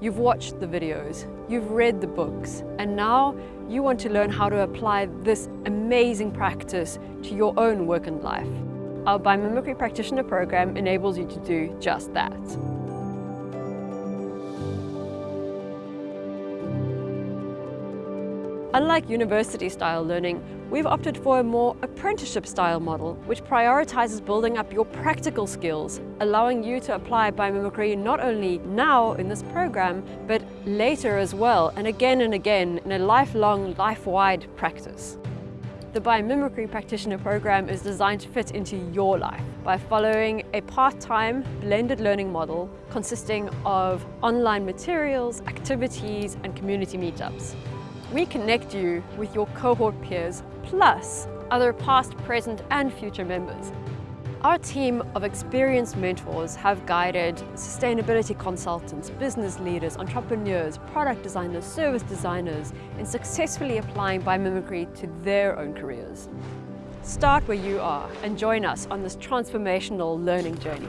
You've watched the videos, you've read the books, and now you want to learn how to apply this amazing practice to your own work and life. Our Biomimicry Practitioner program enables you to do just that. Unlike university-style learning, we've opted for a more apprenticeship-style model, which prioritizes building up your practical skills, allowing you to apply biomimicry not only now in this program, but later as well, and again and again in a lifelong, life-wide practice. The Biomimicry Practitioner Program is designed to fit into your life by following a part-time blended learning model consisting of online materials, activities and community meetups. We connect you with your cohort peers, plus other past, present and future members. Our team of experienced mentors have guided sustainability consultants, business leaders, entrepreneurs, product designers, service designers in successfully applying biomimicry to their own careers. Start where you are and join us on this transformational learning journey.